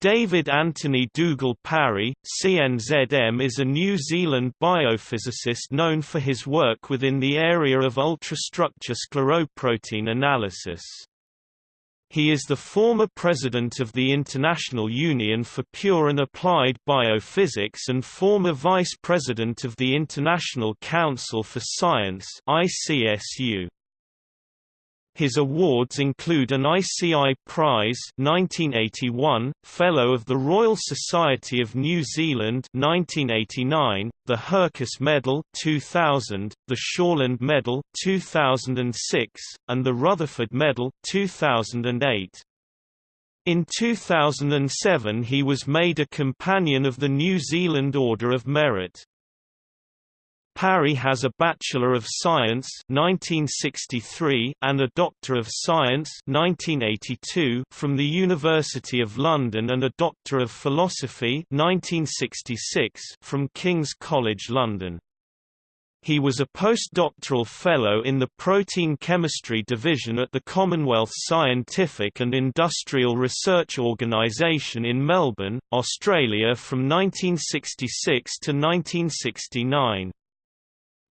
David Anthony Dougal Parry, CNZM is a New Zealand biophysicist known for his work within the area of ultrastructure scleroprotein analysis. He is the former president of the International Union for Pure and Applied Biophysics and former vice president of the International Council for Science ICSU. His awards include an ICI Prize 1981, Fellow of the Royal Society of New Zealand 1989, the Hercus Medal 2000, the Shortland Medal 2006, and the Rutherford Medal 2008. In 2007 he was made a Companion of the New Zealand Order of Merit. Parry has a Bachelor of Science 1963 and a Doctor of Science 1982 from the University of London and a Doctor of Philosophy 1966 from King's College London. He was a postdoctoral fellow in the Protein Chemistry Division at the Commonwealth Scientific and Industrial Research Organisation in Melbourne, Australia from 1966 to 1969.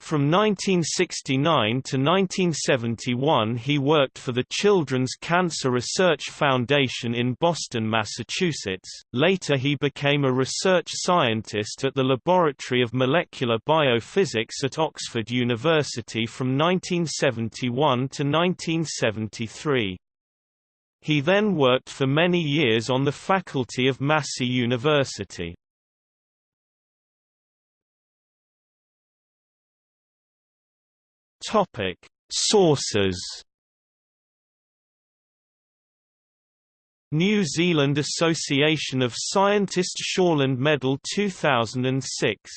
From 1969 to 1971 he worked for the Children's Cancer Research Foundation in Boston, Massachusetts. Later he became a research scientist at the Laboratory of Molecular Biophysics at Oxford University from 1971 to 1973. He then worked for many years on the faculty of Massey University. Topic: Sources. New Zealand Association of Scientists Shortland Medal 2006